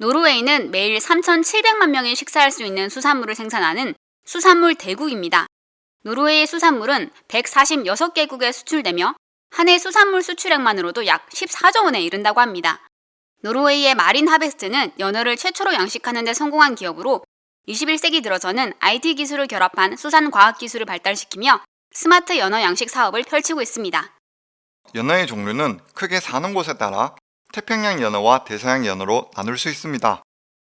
노르웨이는 매일 3,700만 명이 식사할 수 있는 수산물을 생산하는 수산물 대국입니다. 노르웨이의 수산물은 146개국에 수출되며 한 해 수산물 수출액만으로도 약 14조 원에 이른다고 합니다. 노르웨이의 마린 하베스트는 연어를 최초로 양식하는 데 성공한 기업으로 21세기 들어서는 IT 기술을 결합한 수산 과학 기술을 발달시키며 스마트 연어 양식 사업을 펼치고 있습니다. 연어의 종류는 크게 사는 곳에 따라 태평양 연어와 대서양 연어로 나눌 수 있습니다.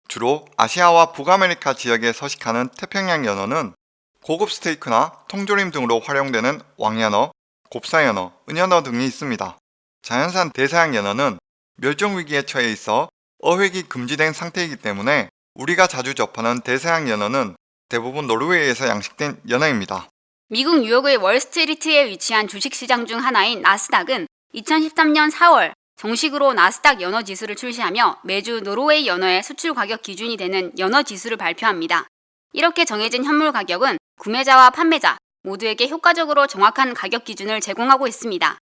주로 아시아와 북아메리카 지역에 서식하는 태평양 연어는 고급 스테이크나 통조림 등으로 활용되는 왕연어, 곱사연어, 은연어 등이 있습니다. 자연산 대서양 연어는 멸종 위기에 처해 있어 어획이 금지된 상태이기 때문에 우리가 자주 접하는 대서양 연어는 대부분 노르웨이에서 양식된 연어입니다. 미국 뉴욕의 월스트리트에 위치한 주식시장 중 하나인 나스닥은 2013년 4월 정식으로 나스닥 연어 지수를 출시하며 매주 노르웨이 연어의 수출 가격 기준이 되는 연어 지수를 발표합니다. 이렇게 정해진 현물 가격은 구매자와 판매자 모두에게 효과적으로 정확한 가격 기준을 제공하고 있습니다.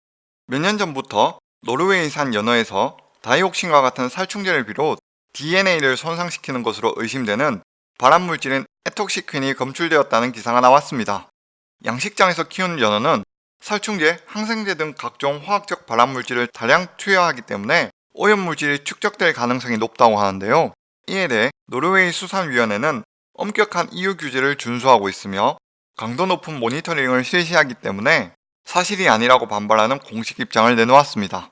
몇 년 전부터 노르웨이산 연어에서 다이옥신과 같은 살충제를 비롯 DNA를 손상시키는 것으로 의심되는 발암물질인 에톡시퀸이 검출되었다는 기사가 나왔습니다. 양식장에서 키우는 연어는 살충제, 항생제 등 각종 화학적 발암물질을 다량 투여하기 때문에 오염물질이 축적될 가능성이 높다고 하는데요. 이에 대해 노르웨이 수산위원회는 엄격한 EU 규제를 준수하고 있으며 강도 높은 모니터링을 실시하기 때문에 사실이 아니라고 반발하는 공식 입장을 내놓았습니다.